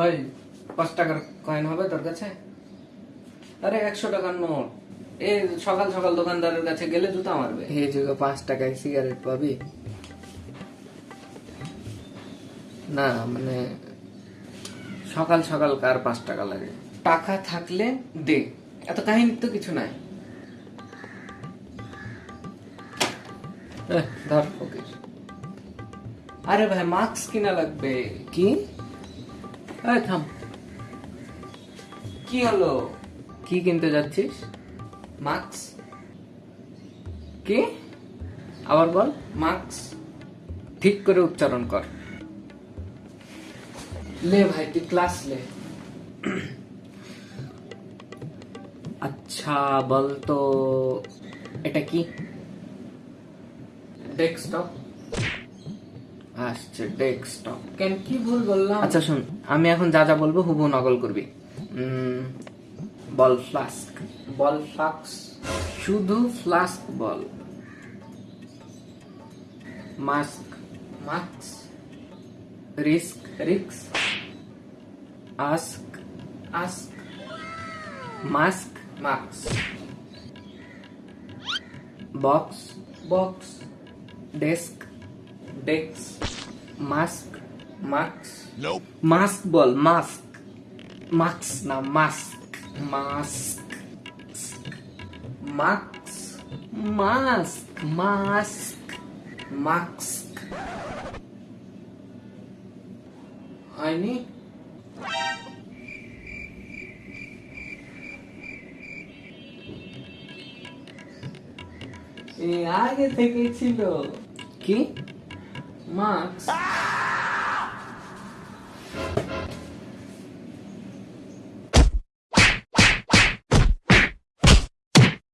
ওই পাঁচ টাকার কয়েন হবে তোর কাছে? আরে একশো টাকার নোট এ সকাল সকাল দোকানদারের কাছে গেলে জুতা মারবে। এই যুগে পাঁচ টাকায় সিগারেট পাবি? না মানে সকাল সকাল কার পাঁচ টাকা লাগে? টাকা থাকলে দে। এত কাহিনী তো কিছু নাই। ধর ফকির। আরে ভাই মাস্ক কিনা লাগবে। কি? এই থাম। কি হলো? কি কিনতে যাচ্ছিস? মাস্ক কি? আবার বল। মাস্ক ঠিক করে উচ্চারণ কর। লে ভাই তুই ক্লাস লে। আচ্ছা বল তো এটা কি? ডেস্কটপ আসছে ডেস্কটপ কেন কি ভুল বললাম? আচ্ছা শুন আমি এখন যা যা বলব হুবু নকল করবি। বল ফ্লাস্ক বল ফ্লাক্স শুধু ফ্লাস্ক বল mask mask risk ricks ask ask mask mask box box desk desk mask mask mask বল মাস্ক মাস্ক না mask mask mask mask mask mask হয়নি এ আগে থেকে ছিল কি marks. Ah!